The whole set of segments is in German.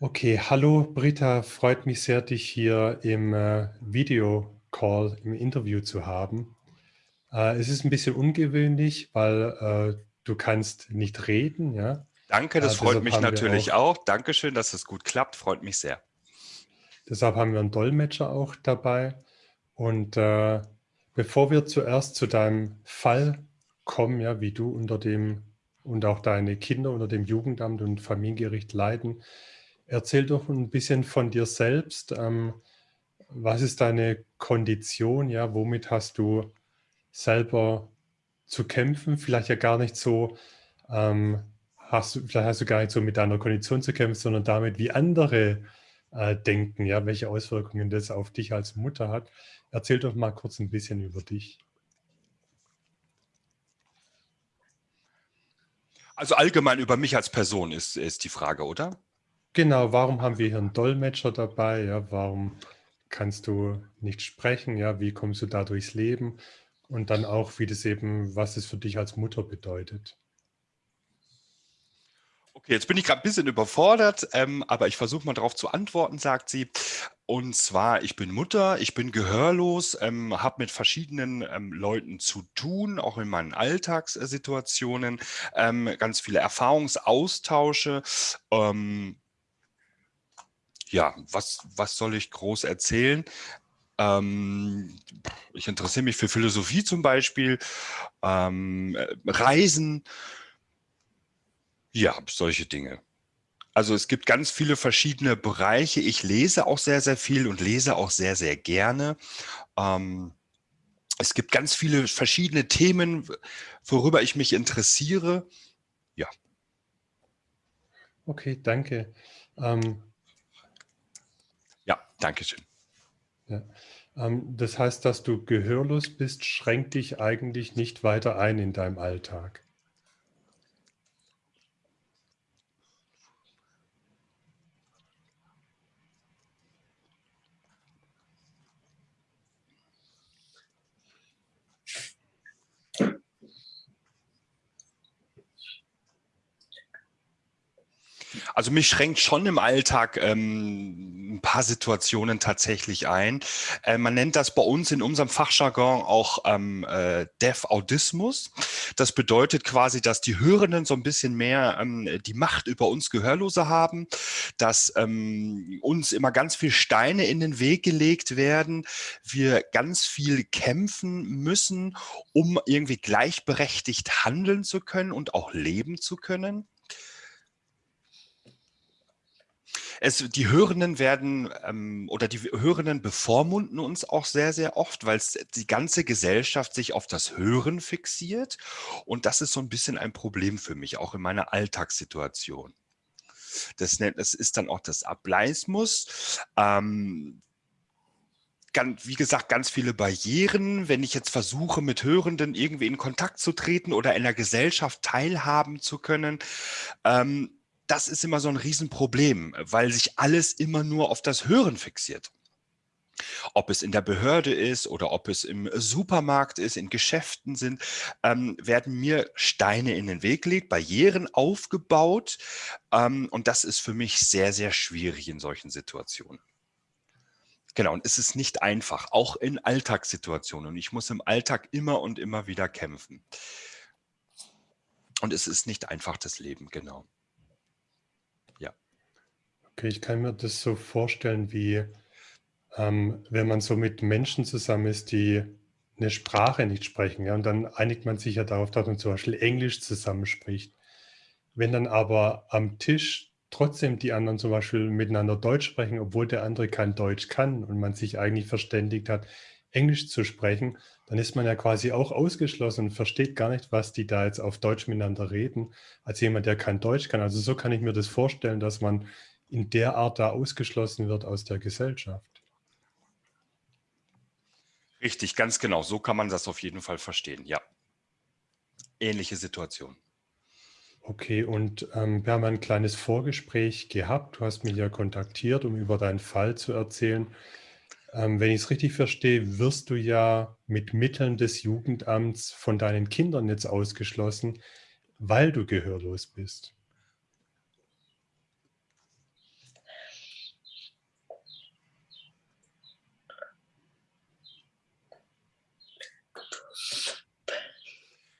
Okay, hallo Britta, freut mich sehr, dich hier im äh, Videocall, im Interview zu haben. Äh, es ist ein bisschen ungewöhnlich, weil äh, du kannst nicht reden, ja. Danke, das äh, freut mich natürlich auch, auch. Dankeschön, dass es gut klappt, freut mich sehr. Deshalb haben wir einen Dolmetscher auch dabei. Und äh, bevor wir zuerst zu deinem Fall kommen, ja, wie du unter dem und auch deine Kinder unter dem Jugendamt und Familiengericht leiden, Erzähl doch ein bisschen von dir selbst. Ähm, was ist deine Kondition? Ja, womit hast du selber zu kämpfen? Vielleicht ja gar nicht so, ähm, hast du, vielleicht hast du gar nicht so mit deiner Kondition zu kämpfen, sondern damit, wie andere äh, denken, ja, welche Auswirkungen das auf dich als Mutter hat. Erzähl doch mal kurz ein bisschen über dich. Also allgemein über mich als Person ist, ist die Frage, oder? Genau, warum haben wir hier einen Dolmetscher dabei? Ja, warum kannst du nicht sprechen? Ja, wie kommst du da durchs Leben? Und dann auch, wie das eben, was es für dich als Mutter bedeutet. Okay, jetzt bin ich gerade ein bisschen überfordert, ähm, aber ich versuche mal darauf zu antworten, sagt sie. Und zwar, ich bin Mutter, ich bin gehörlos, ähm, habe mit verschiedenen ähm, Leuten zu tun, auch in meinen Alltagssituationen, ähm, ganz viele Erfahrungsaustausche. Ähm, ja, was, was soll ich groß erzählen? Ähm, ich interessiere mich für Philosophie zum Beispiel, ähm, Reisen, ja, solche Dinge. Also es gibt ganz viele verschiedene Bereiche. Ich lese auch sehr, sehr viel und lese auch sehr, sehr gerne. Ähm, es gibt ganz viele verschiedene Themen, worüber ich mich interessiere. Ja. Okay, danke. Ähm, Dankeschön. Ja. Ähm, das heißt, dass du gehörlos bist, schränkt dich eigentlich nicht weiter ein in deinem Alltag. Also mich schränkt schon im Alltag ähm, ein paar Situationen tatsächlich ein. Äh, man nennt das bei uns in unserem Fachjargon auch ähm, äh, Deaf-Autismus. Das bedeutet quasi, dass die Hörenden so ein bisschen mehr ähm, die Macht über uns Gehörlose haben, dass ähm, uns immer ganz viel Steine in den Weg gelegt werden, wir ganz viel kämpfen müssen, um irgendwie gleichberechtigt handeln zu können und auch leben zu können. Es, die Hörenden werden ähm, oder die Hörenden bevormunden uns auch sehr, sehr oft, weil die ganze Gesellschaft sich auf das Hören fixiert. Und das ist so ein bisschen ein Problem für mich, auch in meiner Alltagssituation. Das, das ist dann auch das Ableismus. Ähm, wie gesagt, ganz viele Barrieren. Wenn ich jetzt versuche, mit Hörenden irgendwie in Kontakt zu treten oder in der Gesellschaft teilhaben zu können, ähm, das ist immer so ein Riesenproblem, weil sich alles immer nur auf das Hören fixiert. Ob es in der Behörde ist oder ob es im Supermarkt ist, in Geschäften sind, ähm, werden mir Steine in den Weg gelegt, Barrieren aufgebaut. Ähm, und das ist für mich sehr, sehr schwierig in solchen Situationen. Genau, und es ist nicht einfach, auch in Alltagssituationen. Und ich muss im Alltag immer und immer wieder kämpfen. Und es ist nicht einfach das Leben, genau. Okay, ich kann mir das so vorstellen, wie ähm, wenn man so mit Menschen zusammen ist, die eine Sprache nicht sprechen. Ja, und dann einigt man sich ja darauf, dass man zum Beispiel Englisch zusammenspricht. Wenn dann aber am Tisch trotzdem die anderen zum Beispiel miteinander Deutsch sprechen, obwohl der andere kein Deutsch kann und man sich eigentlich verständigt hat, Englisch zu sprechen, dann ist man ja quasi auch ausgeschlossen und versteht gar nicht, was die da jetzt auf Deutsch miteinander reden, als jemand, der kein Deutsch kann. Also so kann ich mir das vorstellen, dass man in der Art da ausgeschlossen wird aus der Gesellschaft. Richtig, ganz genau. So kann man das auf jeden Fall verstehen, ja. Ähnliche Situation. Okay, und ähm, wir haben ein kleines Vorgespräch gehabt. Du hast mich ja kontaktiert, um über deinen Fall zu erzählen. Ähm, wenn ich es richtig verstehe, wirst du ja mit Mitteln des Jugendamts von deinen Kindern jetzt ausgeschlossen, weil du gehörlos bist.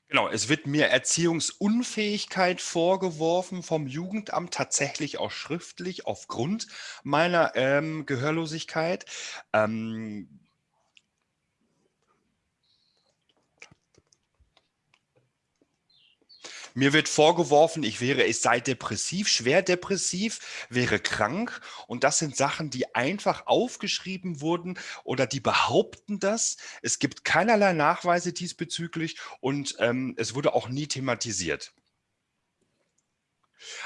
Genau, es wird mir Erziehungsunfähigkeit vorgeworfen vom Jugendamt, tatsächlich auch schriftlich aufgrund meiner ähm, Gehörlosigkeit. Ähm, Mir wird vorgeworfen, ich wäre, ich sei depressiv, schwer depressiv, wäre krank. Und das sind Sachen, die einfach aufgeschrieben wurden oder die behaupten das. Es gibt keinerlei Nachweise diesbezüglich und ähm, es wurde auch nie thematisiert.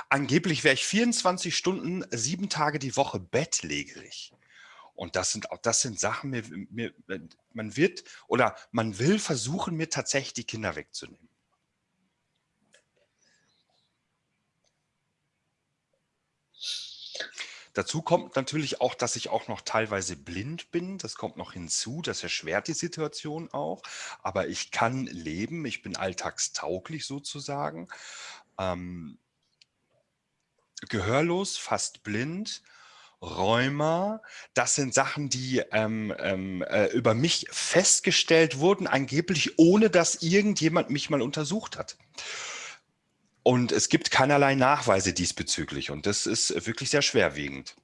Angeblich wäre ich 24 Stunden, sieben Tage die Woche bettlägerig. Und das sind auch das sind Sachen, mir, mir, man wird oder man will versuchen, mir tatsächlich die Kinder wegzunehmen. Dazu kommt natürlich auch, dass ich auch noch teilweise blind bin. Das kommt noch hinzu. Das erschwert die Situation auch. Aber ich kann leben. Ich bin alltagstauglich sozusagen. Ähm, gehörlos, fast blind. Rheuma, das sind Sachen, die ähm, ähm, äh, über mich festgestellt wurden, angeblich ohne dass irgendjemand mich mal untersucht hat. Und es gibt keinerlei Nachweise diesbezüglich und das ist wirklich sehr schwerwiegend.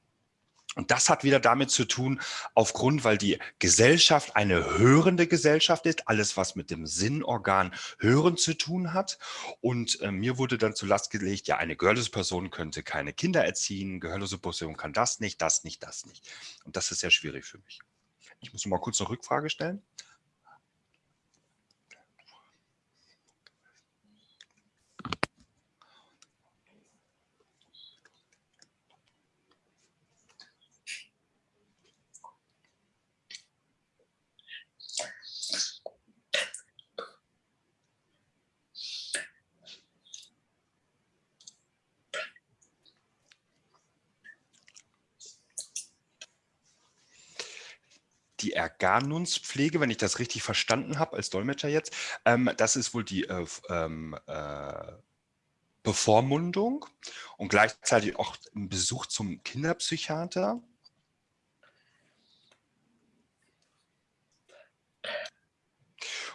Und das hat wieder damit zu tun, aufgrund, weil die Gesellschaft eine hörende Gesellschaft ist, alles was mit dem Sinnorgan Hören zu tun hat. Und äh, mir wurde dann zu Last gelegt, ja, eine gehörlose Person könnte keine Kinder erziehen, gehörlose Person kann das nicht, das nicht, das nicht. Und das ist sehr schwierig für mich. Ich muss mal kurz eine Rückfrage stellen. Die Erganunspflege, wenn ich das richtig verstanden habe als Dolmetscher jetzt, ähm, das ist wohl die äh, ähm, äh, Bevormundung und gleichzeitig auch ein Besuch zum Kinderpsychiater.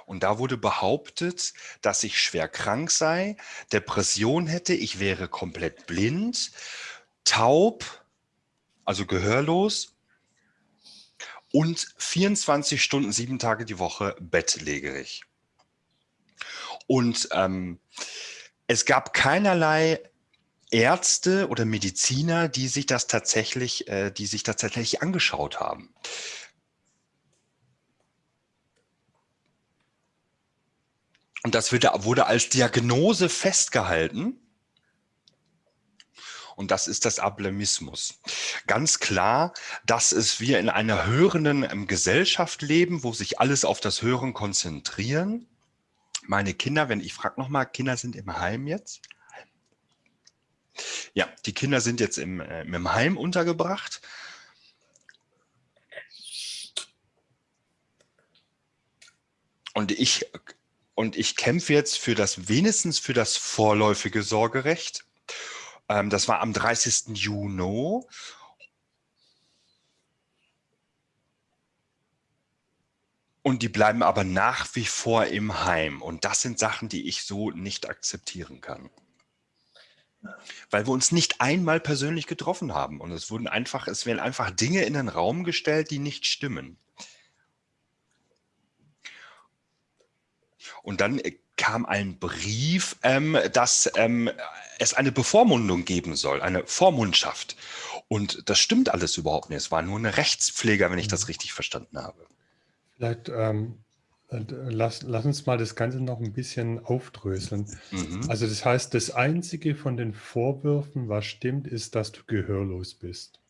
Und da wurde behauptet, dass ich schwer krank sei, Depression hätte, ich wäre komplett blind, taub, also gehörlos und 24 Stunden, sieben Tage die Woche bettlägerig. Und ähm, es gab keinerlei Ärzte oder Mediziner, die sich das tatsächlich, äh, die sich das tatsächlich angeschaut haben. Und das wurde als Diagnose festgehalten. Und das ist das Ablemismus. Ganz klar, dass es wir in einer hörenden ähm, Gesellschaft leben, wo sich alles auf das Hören konzentrieren. Meine Kinder, wenn ich frage nochmal, Kinder sind im Heim jetzt? Ja, die Kinder sind jetzt im, äh, im Heim untergebracht. Und ich, und ich kämpfe jetzt für das, wenigstens für das vorläufige Sorgerecht. Ähm, das war am 30. Juni. Und die bleiben aber nach wie vor im Heim. Und das sind Sachen, die ich so nicht akzeptieren kann. Weil wir uns nicht einmal persönlich getroffen haben. Und es wurden einfach, es werden einfach Dinge in den Raum gestellt, die nicht stimmen. Und dann äh, kam ein Brief, ähm, dass ähm, es eine Bevormundung geben soll, eine Vormundschaft. Und das stimmt alles überhaupt nicht. Es war nur eine Rechtspfleger, wenn ich das mhm. richtig verstanden habe. Vielleicht ähm, äh, lass, lass, uns mal das Ganze noch ein bisschen aufdröseln. Mhm. Also das heißt, das Einzige von den Vorwürfen, was stimmt, ist, dass du gehörlos bist.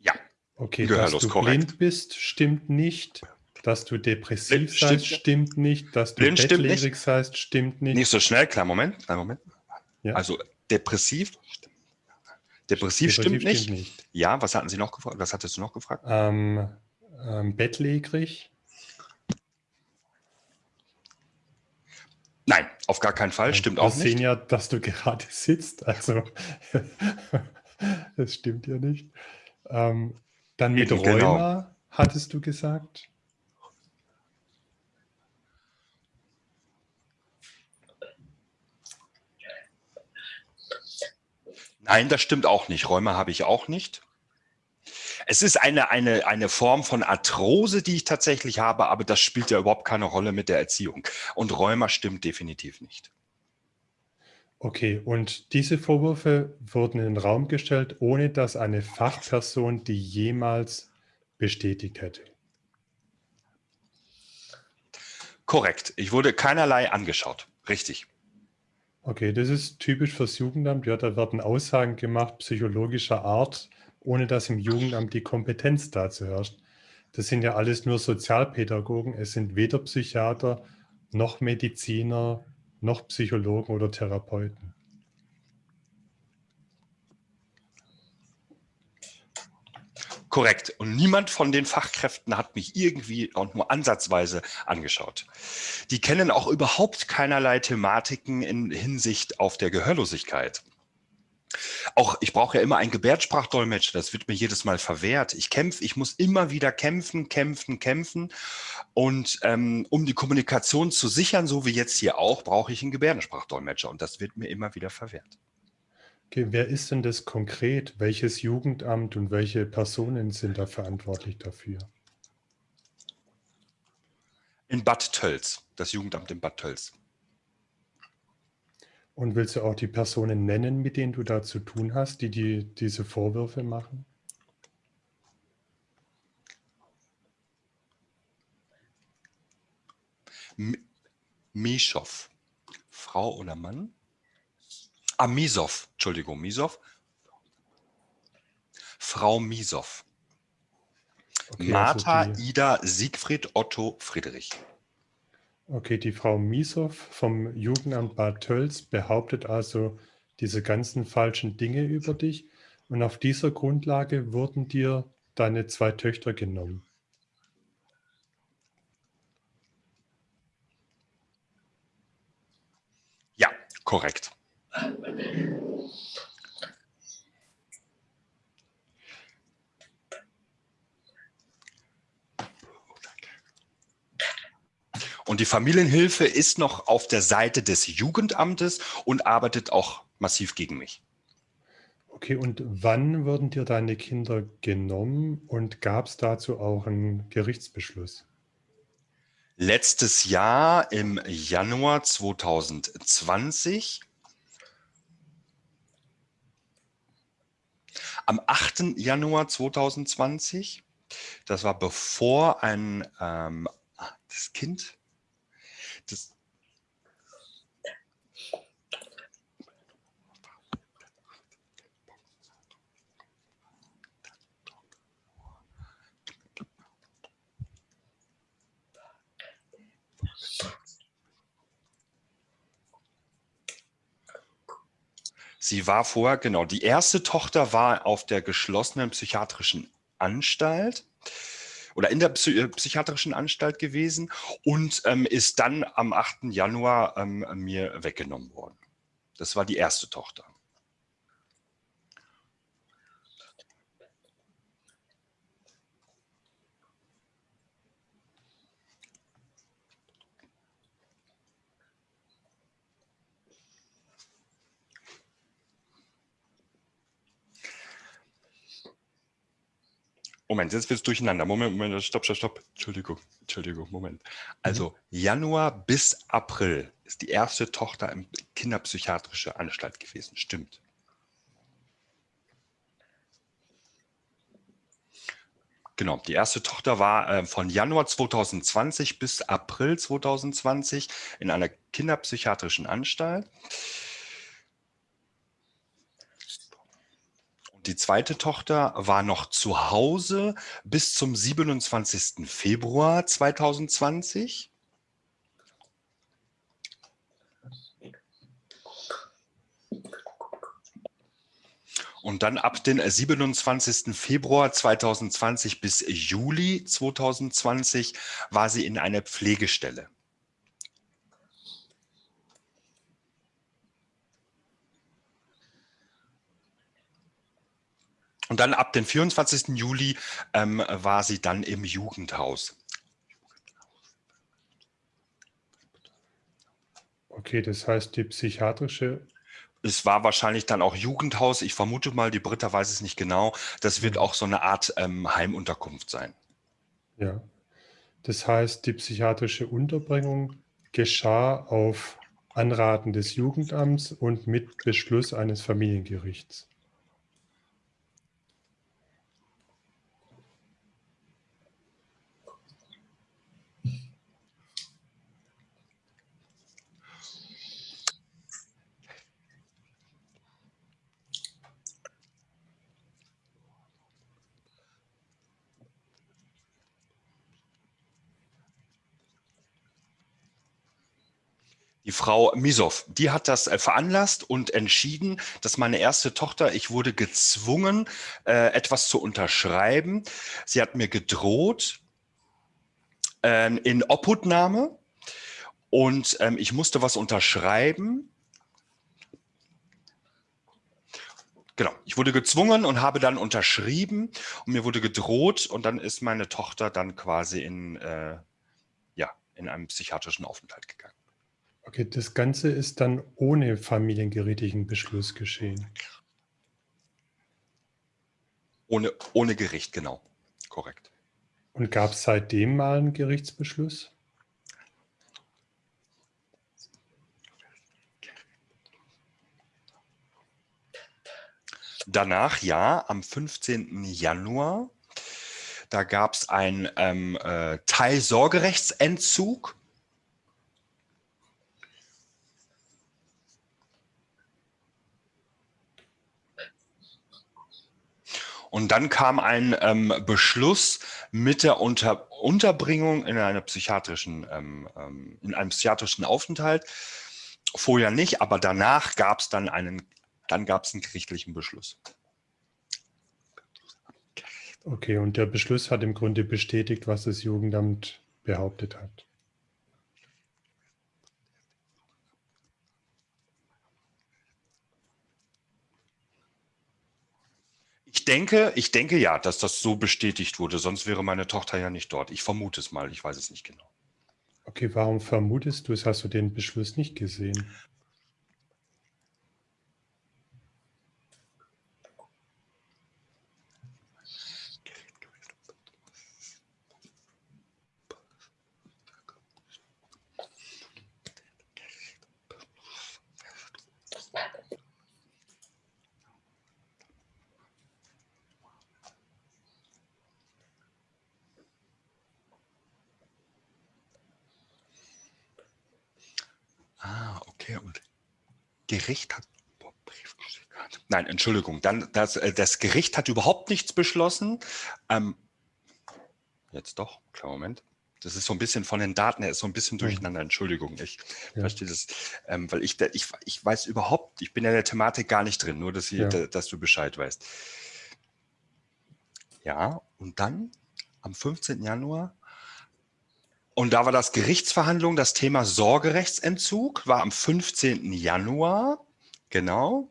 Ja. Okay, dass du korrekt. blind bist, stimmt nicht. Dass du depressiv Blind, seist, stimmt, stimmt, nicht. Dass du Blind bettlägerig seist, stimmt nicht. Nicht so schnell, klar, Moment, kleinen Moment. Ja. Also depressiv, depressiv, depressiv stimmt, nicht. stimmt, nicht. Ja, was hatten Sie noch gefragt? Was hattest du noch gefragt? Ähm, ähm, bettlägerig. Nein, auf gar keinen Fall, stimmt auch nicht. Wir sehen ja, dass du gerade sitzt, also das stimmt ja nicht. Ähm, dann mit Rheuma. Genau hattest du gesagt? Nein, das stimmt auch nicht. Räume habe ich auch nicht. Es ist eine, eine, eine Form von Arthrose, die ich tatsächlich habe, aber das spielt ja überhaupt keine Rolle mit der Erziehung. Und Rheuma stimmt definitiv nicht. Okay, und diese Vorwürfe wurden in den Raum gestellt, ohne dass eine Fachperson die jemals bestätigt hätte. Korrekt. Ich wurde keinerlei angeschaut. Richtig. Okay, das ist typisch fürs Jugendamt. Ja, da werden Aussagen gemacht psychologischer Art, ohne dass im Jugendamt die Kompetenz dazu herrscht. Das sind ja alles nur Sozialpädagogen. Es sind weder Psychiater noch Mediziner noch Psychologen oder Therapeuten. Korrekt. Und niemand von den Fachkräften hat mich irgendwie auch nur ansatzweise angeschaut. Die kennen auch überhaupt keinerlei Thematiken in Hinsicht auf der Gehörlosigkeit. Auch ich brauche ja immer einen Gebärdensprachdolmetscher, das wird mir jedes Mal verwehrt. Ich kämpfe, ich muss immer wieder kämpfen, kämpfen, kämpfen. Und ähm, um die Kommunikation zu sichern, so wie jetzt hier auch, brauche ich einen Gebärdensprachdolmetscher und das wird mir immer wieder verwehrt. Okay, wer ist denn das konkret? Welches Jugendamt und welche Personen sind da verantwortlich dafür? In Bad Tölz, das Jugendamt in Bad Tölz. Und willst du auch die Personen nennen, mit denen du da zu tun hast, die, die diese Vorwürfe machen? Mischow. Frau oder Mann? Ah, Misow. Entschuldigung, Misow. Frau Misow. Okay, Martha, also Ida, Siegfried, Otto, Friedrich. Okay, die Frau Miesow vom Jugendamt Bad Tölz behauptet also diese ganzen falschen Dinge über dich und auf dieser Grundlage wurden dir deine zwei Töchter genommen. Ja, korrekt. Und die Familienhilfe ist noch auf der Seite des Jugendamtes und arbeitet auch massiv gegen mich. Okay, und wann wurden dir deine Kinder genommen und gab es dazu auch einen Gerichtsbeschluss? Letztes Jahr im Januar 2020. Am 8. Januar 2020. Das war bevor ein ähm, das Kind das Sie war vorher, genau, die erste Tochter war auf der geschlossenen psychiatrischen Anstalt oder in der Psy äh, psychiatrischen Anstalt gewesen und ähm, ist dann am 8. Januar ähm, mir weggenommen worden. Das war die erste Tochter. Moment, jetzt wird es durcheinander. Moment, Moment, stopp, stopp, stopp. Entschuldigung, Entschuldigung, Moment. Also mhm. Januar bis April ist die erste Tochter im kinderpsychiatrische Anstalt gewesen. Stimmt. Genau, die erste Tochter war äh, von Januar 2020 bis April 2020 in einer kinderpsychiatrischen Anstalt. Die zweite Tochter war noch zu Hause bis zum 27. Februar 2020. Und dann ab dem 27. Februar 2020 bis Juli 2020 war sie in einer Pflegestelle. Und dann ab dem 24. Juli ähm, war sie dann im Jugendhaus. Okay, das heißt, die psychiatrische es war wahrscheinlich dann auch Jugendhaus. Ich vermute mal, die Britta weiß es nicht genau. Das wird mhm. auch so eine Art ähm, Heimunterkunft sein. Ja, das heißt, die psychiatrische Unterbringung geschah auf Anraten des Jugendamts und mit Beschluss eines Familiengerichts. Die Frau Misow, die hat das äh, veranlasst und entschieden, dass meine erste Tochter, ich wurde gezwungen, äh, etwas zu unterschreiben. Sie hat mir gedroht äh, in Obhutnahme und ähm, ich musste was unterschreiben. Genau, ich wurde gezwungen und habe dann unterschrieben und mir wurde gedroht und dann ist meine Tochter dann quasi in, äh, ja, in einem psychiatrischen Aufenthalt gegangen. Okay, das Ganze ist dann ohne familiengerichtlichen Beschluss geschehen. Ohne, ohne Gericht, genau. Korrekt. Und gab es seitdem mal einen Gerichtsbeschluss? Danach, ja, am 15. Januar, da gab es einen ähm, äh, Teilsorgerechtsentzug Und dann kam ein ähm, Beschluss mit der Unter Unterbringung in einer psychiatrischen, ähm, ähm, in einem psychiatrischen Aufenthalt. Vorher nicht, aber danach gab es dann einen, dann gab es einen gerichtlichen Beschluss. Okay, und der Beschluss hat im Grunde bestätigt, was das Jugendamt behauptet hat. Denke, ich denke ja, dass das so bestätigt wurde, sonst wäre meine Tochter ja nicht dort. Ich vermute es mal, ich weiß es nicht genau. Okay, warum vermutest du es? Hast du den Beschluss nicht gesehen? Gericht hat Nein, Entschuldigung. Dann das, äh, das Gericht hat überhaupt nichts beschlossen. Ähm, jetzt doch, klar Moment. Das ist so ein bisschen von den Daten her, ist so ein bisschen durcheinander. Entschuldigung, ich ja. verstehe das, ähm, weil ich, ich, ich weiß überhaupt, ich bin in der Thematik gar nicht drin, nur dass, ich, ja. dass du Bescheid weißt. Ja, und dann am 15. Januar und da war das Gerichtsverhandlung, das Thema Sorgerechtsentzug, war am 15. Januar, genau.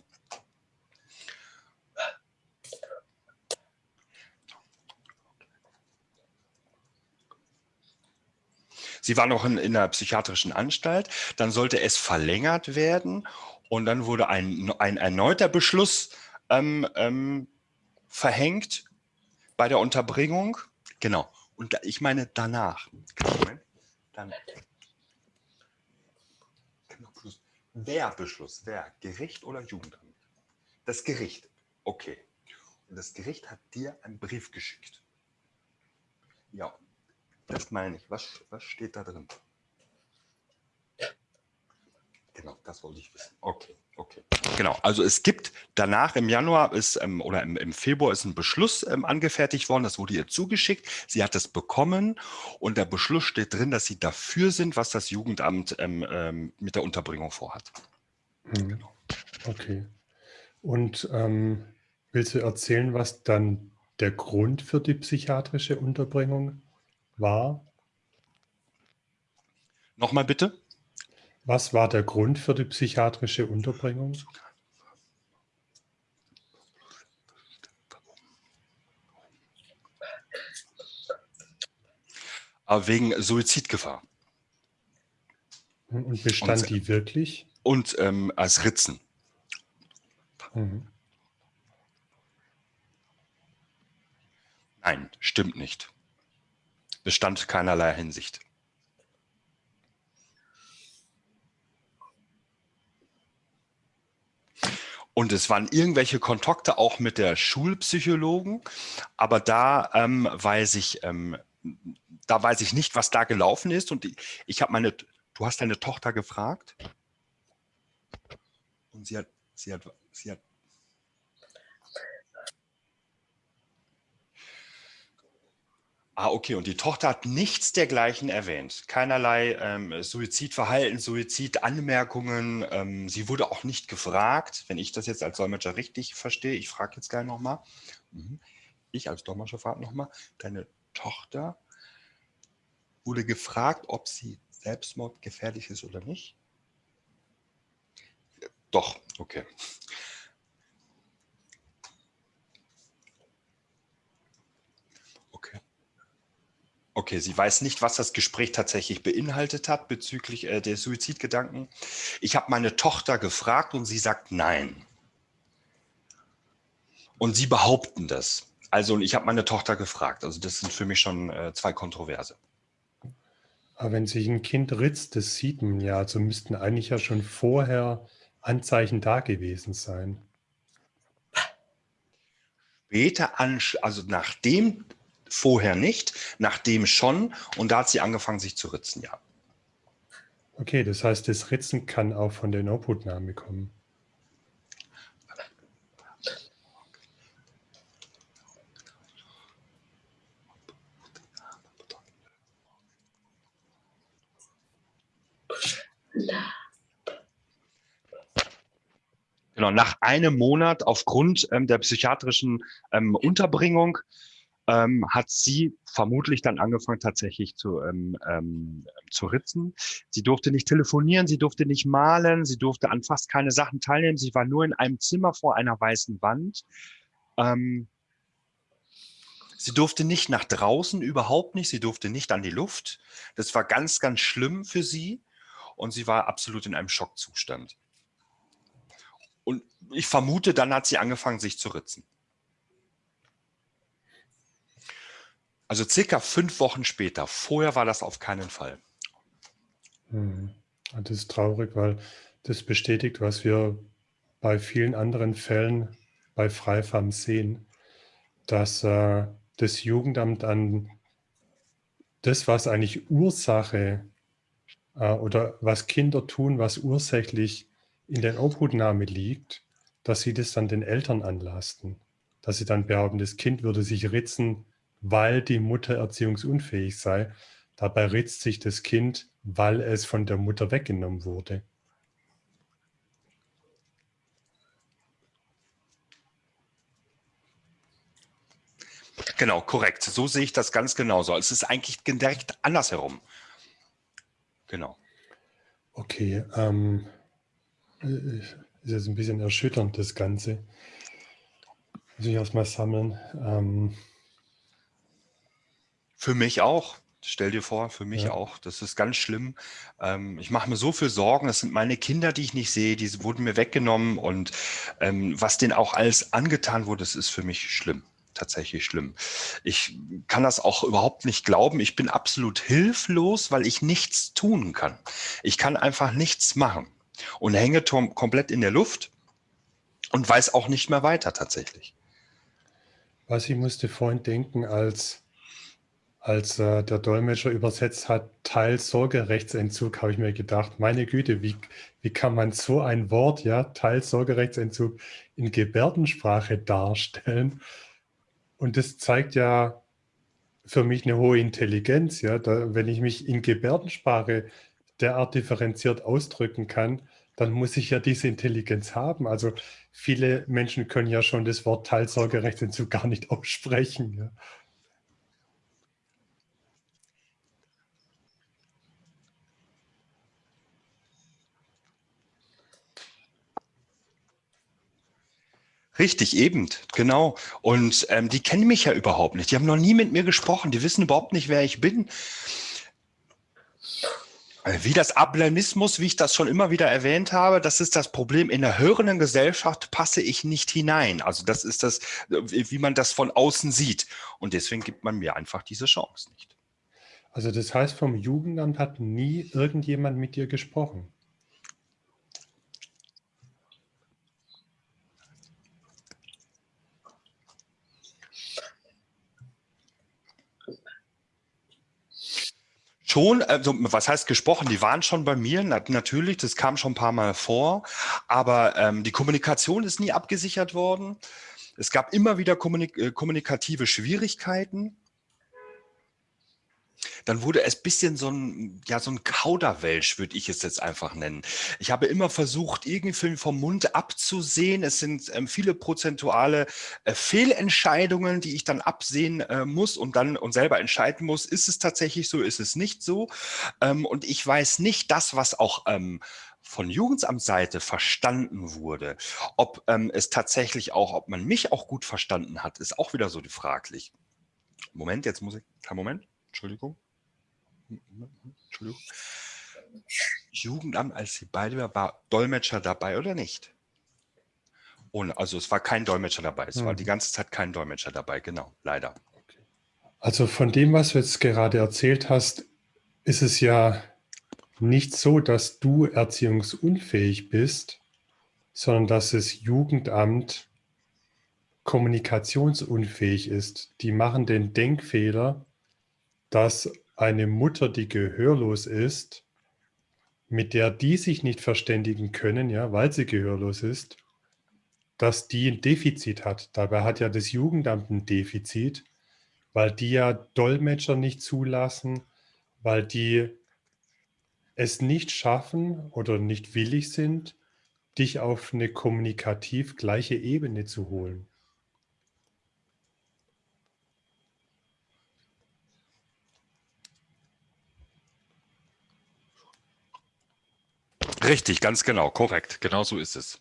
Sie war noch in, in einer psychiatrischen Anstalt, dann sollte es verlängert werden und dann wurde ein, ein erneuter Beschluss ähm, ähm, verhängt bei der Unterbringung. Genau. Und ich meine danach. Dann. Wer Beschluss? Wer? Gericht oder Jugendamt? Das Gericht. Okay. Und das Gericht hat dir einen Brief geschickt. Ja, das meine ich. Was, was steht da drin? Genau, das wollte ich wissen. Okay, okay. Genau, also es gibt danach im Januar ist, ähm, oder im, im, Februar ist ein Beschluss ähm, angefertigt worden, das wurde ihr zugeschickt. Sie hat es bekommen und der Beschluss steht drin, dass sie dafür sind, was das Jugendamt ähm, ähm mit der Unterbringung vorhat. Hm. Genau. Okay. Und ähm, willst du erzählen, was dann der Grund für die psychiatrische Unterbringung war? Nochmal bitte? Was war der Grund für die psychiatrische Unterbringung? Ah, wegen Suizidgefahr. Und bestand und, die wirklich? Und ähm, als Ritzen. Mhm. Nein, stimmt nicht. Bestand keinerlei Hinsicht. Und es waren irgendwelche Kontakte auch mit der Schulpsychologen, aber da ähm, weiß ich, ähm, da weiß ich nicht, was da gelaufen ist. Und ich, ich habe meine, du hast deine Tochter gefragt und sie hat, sie hat, sie hat Ah, okay. Und die Tochter hat nichts dergleichen erwähnt. Keinerlei ähm, Suizidverhalten, Suizidanmerkungen. Ähm, sie wurde auch nicht gefragt, wenn ich das jetzt als Dolmetscher richtig verstehe. Ich frage jetzt gleich nochmal. Mhm. Ich als Dolmetscher frage nochmal. Deine Tochter wurde gefragt, ob sie selbstmordgefährlich ist oder nicht? Doch, okay. Okay, sie weiß nicht, was das Gespräch tatsächlich beinhaltet hat bezüglich äh, der Suizidgedanken. Ich habe meine Tochter gefragt und sie sagt nein. Und sie behaupten das. Also ich habe meine Tochter gefragt. Also das sind für mich schon äh, zwei Kontroverse. Aber wenn sich ein Kind ritzt, das sieht man ja. Also müssten eigentlich ja schon vorher Anzeichen da gewesen sein. Später, an, also nachdem vorher nicht, nachdem schon und da hat sie angefangen, sich zu ritzen, ja. Okay, das heißt, das Ritzen kann auch von der Inputnahme kommen. Genau, nach einem Monat aufgrund ähm, der psychiatrischen ähm, Unterbringung ähm, hat sie vermutlich dann angefangen tatsächlich zu, ähm, ähm, zu ritzen. Sie durfte nicht telefonieren, sie durfte nicht malen, sie durfte an fast keine Sachen teilnehmen. Sie war nur in einem Zimmer vor einer weißen Wand. Ähm, sie durfte nicht nach draußen, überhaupt nicht. Sie durfte nicht an die Luft. Das war ganz, ganz schlimm für sie. Und sie war absolut in einem Schockzustand. Und ich vermute, dann hat sie angefangen, sich zu ritzen. Also circa fünf Wochen später. Vorher war das auf keinen Fall. Hm. Das ist traurig, weil das bestätigt, was wir bei vielen anderen Fällen bei Freifam sehen, dass äh, das Jugendamt an das, was eigentlich Ursache äh, oder was Kinder tun, was ursächlich in der Obhutnahme liegt, dass sie das dann den Eltern anlasten. Dass sie dann behaupten, das Kind würde sich ritzen, weil die Mutter erziehungsunfähig sei. Dabei ritzt sich das Kind, weil es von der Mutter weggenommen wurde. Genau, korrekt. So sehe ich das ganz genauso. Es ist eigentlich direkt andersherum. Genau. Okay, ähm, äh, ist jetzt ein bisschen erschütternd, das Ganze. Muss ich erstmal sammeln. Ähm, für mich auch. Stell dir vor, für mich ja. auch. Das ist ganz schlimm. Ähm, ich mache mir so viel Sorgen. Das sind meine Kinder, die ich nicht sehe. Die wurden mir weggenommen. Und ähm, was denen auch alles angetan wurde, das ist für mich schlimm. Tatsächlich schlimm. Ich kann das auch überhaupt nicht glauben. Ich bin absolut hilflos, weil ich nichts tun kann. Ich kann einfach nichts machen und hänge komplett in der Luft und weiß auch nicht mehr weiter tatsächlich. Was ich musste vorhin denken, als als äh, der Dolmetscher übersetzt hat, Teil Sorgerechtsentzug, habe ich mir gedacht, meine Güte, wie, wie kann man so ein Wort, ja, Teil Sorgerechtsentzug in Gebärdensprache darstellen? Und das zeigt ja für mich eine hohe Intelligenz, ja, da, wenn ich mich in Gebärdensprache derart differenziert ausdrücken kann, dann muss ich ja diese Intelligenz haben. Also viele Menschen können ja schon das Wort Teilsorgerechtsentzug gar nicht aussprechen. Ja. Richtig, eben, genau. Und ähm, die kennen mich ja überhaupt nicht. Die haben noch nie mit mir gesprochen. Die wissen überhaupt nicht, wer ich bin. Äh, wie das Ablemismus, wie ich das schon immer wieder erwähnt habe, das ist das Problem. In der hörenden Gesellschaft passe ich nicht hinein. Also das ist das, wie man das von außen sieht. Und deswegen gibt man mir einfach diese Chance nicht. Also das heißt, vom Jugendamt hat nie irgendjemand mit dir gesprochen? Schon, also was heißt gesprochen? Die waren schon bei mir, natürlich, das kam schon ein paar Mal vor, aber ähm, die Kommunikation ist nie abgesichert worden. Es gab immer wieder kommunik äh, kommunikative Schwierigkeiten dann wurde es bisschen so ein, ja, so ein Kauderwelsch, würde ich es jetzt einfach nennen. Ich habe immer versucht, irgendwie vom Mund abzusehen. Es sind ähm, viele prozentuale äh, Fehlentscheidungen, die ich dann absehen äh, muss und dann und selber entscheiden muss, ist es tatsächlich so, ist es nicht so. Ähm, und ich weiß nicht das, was auch ähm, von Jugendamtsseite verstanden wurde. Ob ähm, es tatsächlich auch, ob man mich auch gut verstanden hat, ist auch wieder so die fraglich. Moment, jetzt muss ich, kein Moment, Entschuldigung. Entschuldigung. Jugendamt, als sie beide war, war Dolmetscher dabei oder nicht? Ohne, also es war kein Dolmetscher dabei. Es hm. war die ganze Zeit kein Dolmetscher dabei, genau, leider. Also von dem, was du jetzt gerade erzählt hast, ist es ja nicht so, dass du erziehungsunfähig bist, sondern dass das Jugendamt kommunikationsunfähig ist. Die machen den Denkfehler, dass eine Mutter, die gehörlos ist, mit der die sich nicht verständigen können, ja, weil sie gehörlos ist, dass die ein Defizit hat. Dabei hat ja das Jugendamt ein Defizit, weil die ja Dolmetscher nicht zulassen, weil die es nicht schaffen oder nicht willig sind, dich auf eine kommunikativ gleiche Ebene zu holen. Richtig, ganz genau, korrekt. Genau so ist es.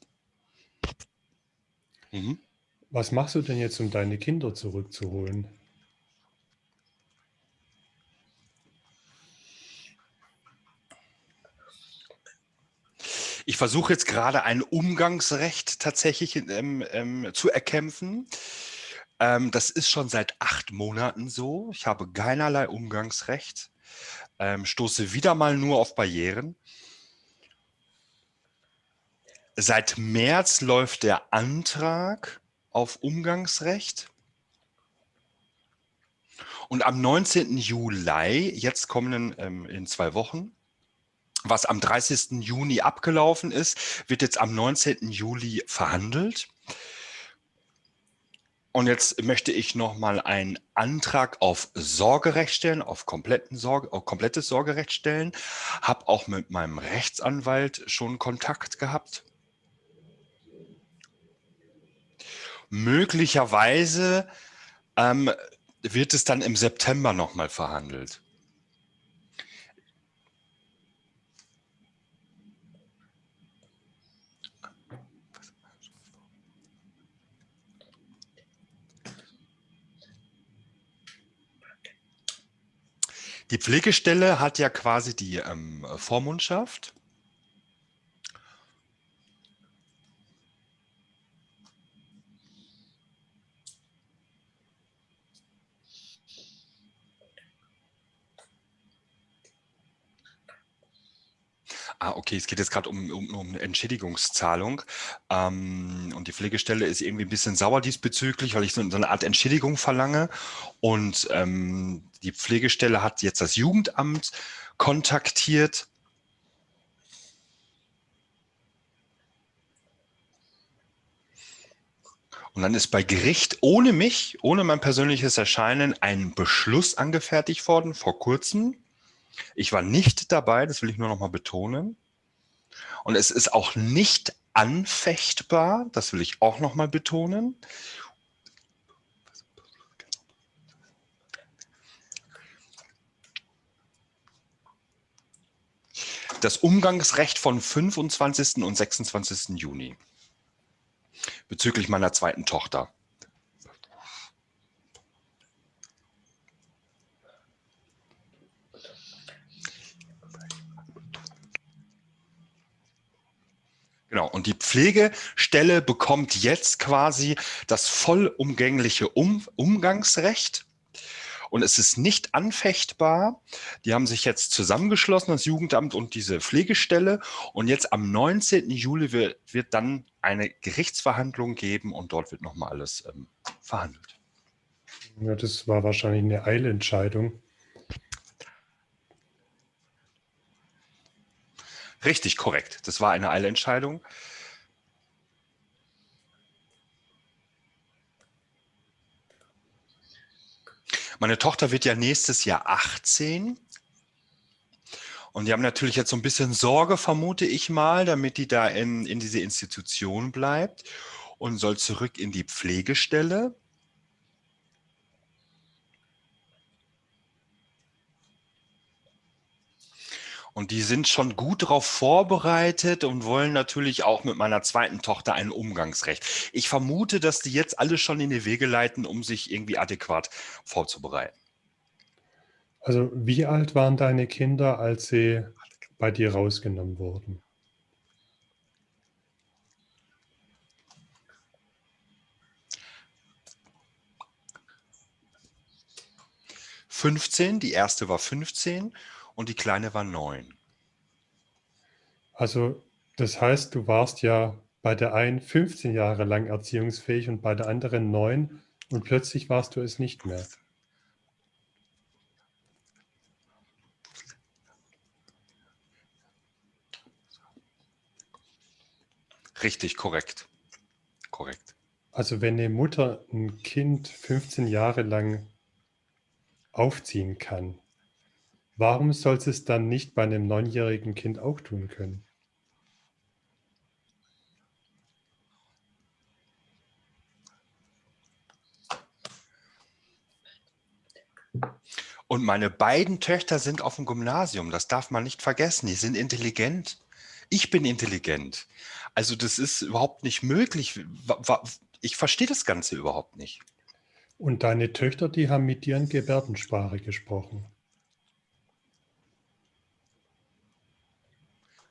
Mhm. Was machst du denn jetzt, um deine Kinder zurückzuholen? Ich versuche jetzt gerade ein Umgangsrecht tatsächlich ähm, ähm, zu erkämpfen. Ähm, das ist schon seit acht Monaten so. Ich habe keinerlei Umgangsrecht, ähm, stoße wieder mal nur auf Barrieren. Seit März läuft der Antrag auf Umgangsrecht. Und am 19. Juli, jetzt kommenden ähm, in zwei Wochen, was am 30. Juni abgelaufen ist, wird jetzt am 19. Juli verhandelt. Und jetzt möchte ich nochmal einen Antrag auf Sorgerecht stellen, auf, kompletten Sorge, auf komplettes Sorgerecht stellen. Habe auch mit meinem Rechtsanwalt schon Kontakt gehabt. Möglicherweise ähm, wird es dann im September nochmal verhandelt. Die Pflegestelle hat ja quasi die ähm, Vormundschaft. Ah, okay, es geht jetzt gerade um, um, um Entschädigungszahlung. Ähm, und die Pflegestelle ist irgendwie ein bisschen sauer diesbezüglich, weil ich so, so eine Art Entschädigung verlange. Und ähm, die Pflegestelle hat jetzt das Jugendamt kontaktiert. Und dann ist bei Gericht ohne mich, ohne mein persönliches Erscheinen, ein Beschluss angefertigt worden vor kurzem ich war nicht dabei, das will ich nur noch mal betonen. Und es ist auch nicht anfechtbar, das will ich auch noch mal betonen. Das Umgangsrecht von 25. und 26. Juni. bezüglich meiner zweiten Tochter. Genau, und die Pflegestelle bekommt jetzt quasi das vollumgängliche um Umgangsrecht. Und es ist nicht anfechtbar. Die haben sich jetzt zusammengeschlossen, das Jugendamt und diese Pflegestelle. Und jetzt am 19. Juli wird, wird dann eine Gerichtsverhandlung geben und dort wird nochmal alles ähm, verhandelt. Ja, das war wahrscheinlich eine Eilentscheidung. Richtig, korrekt. Das war eine Eilentscheidung. Meine Tochter wird ja nächstes Jahr 18. Und die haben natürlich jetzt so ein bisschen Sorge, vermute ich mal, damit die da in, in diese Institution bleibt und soll zurück in die Pflegestelle. Und die sind schon gut darauf vorbereitet und wollen natürlich auch mit meiner zweiten Tochter ein Umgangsrecht. Ich vermute, dass die jetzt alle schon in die Wege leiten, um sich irgendwie adäquat vorzubereiten. Also wie alt waren deine Kinder, als sie bei dir rausgenommen wurden? Fünfzehn, die erste war 15 und die Kleine war neun. Also das heißt, du warst ja bei der einen 15 Jahre lang erziehungsfähig und bei der anderen neun und plötzlich warst du es nicht mehr. Richtig, korrekt. Korrekt. Also wenn eine Mutter ein Kind 15 Jahre lang aufziehen kann, Warum soll sie es dann nicht bei einem neunjährigen Kind auch tun können? Und meine beiden Töchter sind auf dem Gymnasium, das darf man nicht vergessen, die sind intelligent. Ich bin intelligent. Also das ist überhaupt nicht möglich. Ich verstehe das Ganze überhaupt nicht. Und deine Töchter, die haben mit dir in Gebärdensprache gesprochen.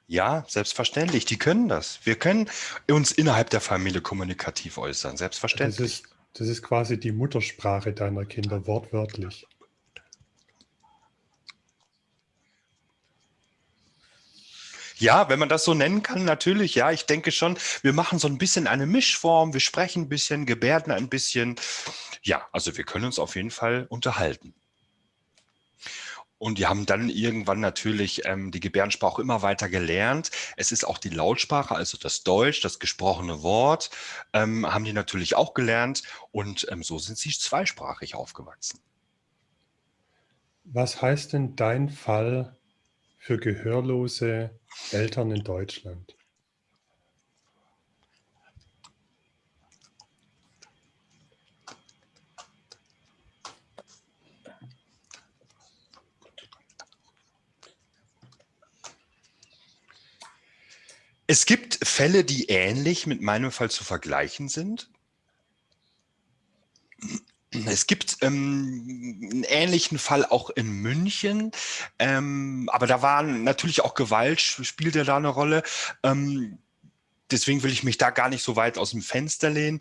Ja, selbstverständlich. Die können das. Wir können uns innerhalb der Familie kommunikativ äußern. Selbstverständlich. Das ist, das ist quasi die Muttersprache deiner Kinder, wortwörtlich. Ja, wenn man das so nennen kann, natürlich. Ja, ich denke schon, wir machen so ein bisschen eine Mischform. Wir sprechen ein bisschen, gebärden ein bisschen. Ja, also wir können uns auf jeden Fall unterhalten. Und die haben dann irgendwann natürlich ähm, die Gebärdensprache immer weiter gelernt. Es ist auch die Lautsprache, also das Deutsch, das gesprochene Wort, ähm, haben die natürlich auch gelernt. Und ähm, so sind sie zweisprachig aufgewachsen. Was heißt denn dein Fall für gehörlose Eltern in Deutschland? Es gibt Fälle, die ähnlich mit meinem Fall zu vergleichen sind. Es gibt ähm, einen ähnlichen Fall auch in München, ähm, aber da war natürlich auch Gewalt, spielte da eine Rolle. Ähm, deswegen will ich mich da gar nicht so weit aus dem Fenster lehnen.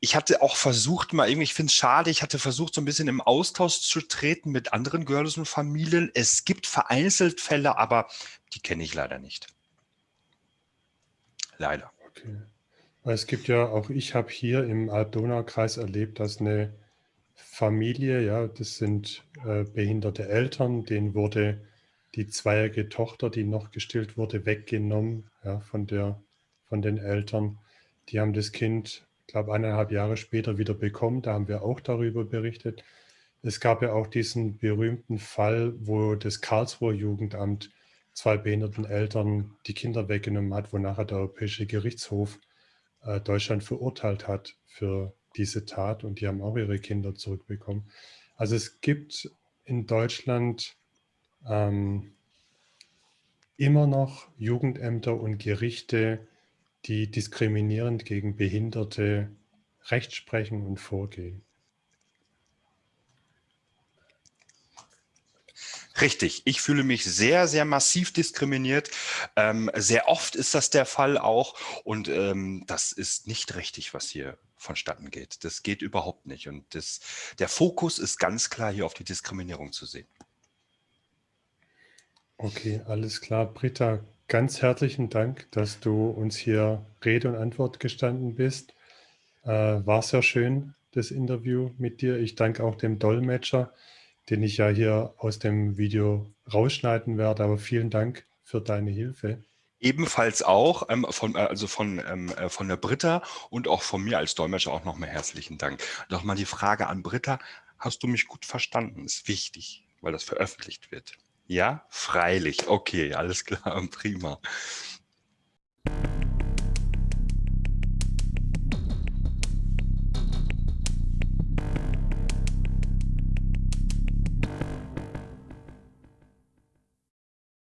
Ich hatte auch versucht, mal irgendwie, ich finde es schade, ich hatte versucht, so ein bisschen im Austausch zu treten mit anderen girlischen Familien. Es gibt vereinzelt Fälle, aber die kenne ich leider nicht. Leider. Okay. Es gibt ja, auch ich habe hier im Alb-Donau-Kreis erlebt, dass eine Familie, ja, das sind äh, behinderte Eltern, denen wurde die zweijährige Tochter, die noch gestillt wurde, weggenommen ja, von, der, von den Eltern. Die haben das Kind, glaube, eineinhalb Jahre später wieder bekommen. Da haben wir auch darüber berichtet. Es gab ja auch diesen berühmten Fall, wo das Karlsruher Jugendamt zwei behinderten Eltern die Kinder weggenommen hat, wonach der Europäische Gerichtshof äh, Deutschland verurteilt hat für diese Tat und die haben auch ihre Kinder zurückbekommen. Also es gibt in Deutschland ähm, immer noch Jugendämter und Gerichte, die diskriminierend gegen Behinderte Recht sprechen und vorgehen. Richtig, ich fühle mich sehr, sehr massiv diskriminiert. Ähm, sehr oft ist das der Fall auch und ähm, das ist nicht richtig, was hier vonstatten geht. Das geht überhaupt nicht und das, der Fokus ist ganz klar hier auf die Diskriminierung zu sehen. Okay, alles klar. Britta, ganz herzlichen Dank, dass du uns hier Rede und Antwort gestanden bist. Äh, war sehr schön, das Interview mit dir. Ich danke auch dem Dolmetscher, den ich ja hier aus dem Video rausschneiden werde. Aber vielen Dank für deine Hilfe. Ebenfalls auch ähm, von, äh, also von, ähm, äh, von der Britta und auch von mir als Dolmetscher auch nochmal herzlichen Dank. Nochmal die Frage an Britta, hast du mich gut verstanden? Ist wichtig, weil das veröffentlicht wird. Ja, freilich. Okay, alles klar, prima.